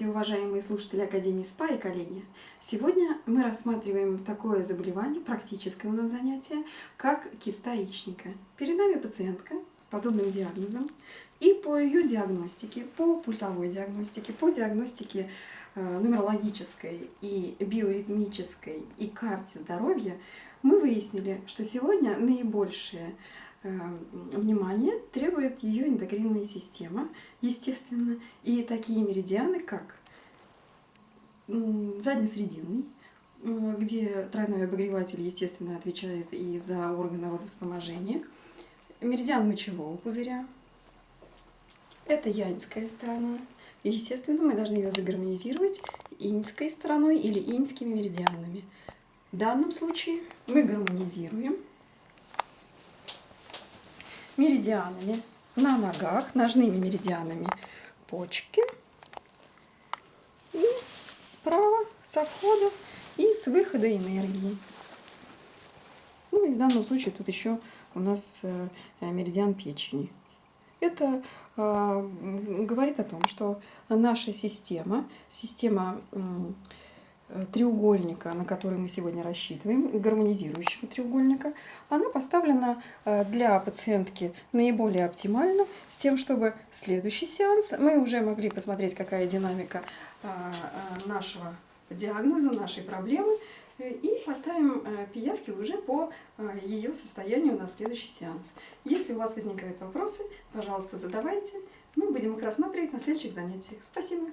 Уважаемые слушатели Академии СПА и коллеги, сегодня мы рассматриваем такое заболевание, практическое у нас занятие, как киста яичника. Перед нами пациентка с подобным диагнозом, и по ее диагностике, по пульсовой диагностике, по диагностике э, нумерологической и биоритмической и карте здоровья мы выяснили, что сегодня наибольшее внимание требует ее эндокринная система, естественно, и такие меридианы, как заднесрединный, э, где тройной обогреватель, естественно, отвечает и за органы водовспоможения, меридиан мочевого пузыря, это яньская сторона, естественно, мы должны ее загармонизировать иньской стороной или иньскими меридианами. В данном случае мы гармонизируем меридианами на ногах, ножными меридианами почки. И справа со входа и с выхода энергии. Ну и в данном случае тут еще у нас э, меридиан печени. Это э, говорит о том, что наша система, система треугольника, на который мы сегодня рассчитываем, гармонизирующего треугольника, она поставлена э, для пациентки наиболее оптимально, с тем, чтобы следующий сеанс мы уже могли посмотреть, какая динамика э, нашего диагноза, нашей проблемы, и поставим пиявки уже по ее состоянию на следующий сеанс. Если у вас возникают вопросы, пожалуйста, задавайте. Мы будем их рассматривать на следующих занятиях. Спасибо!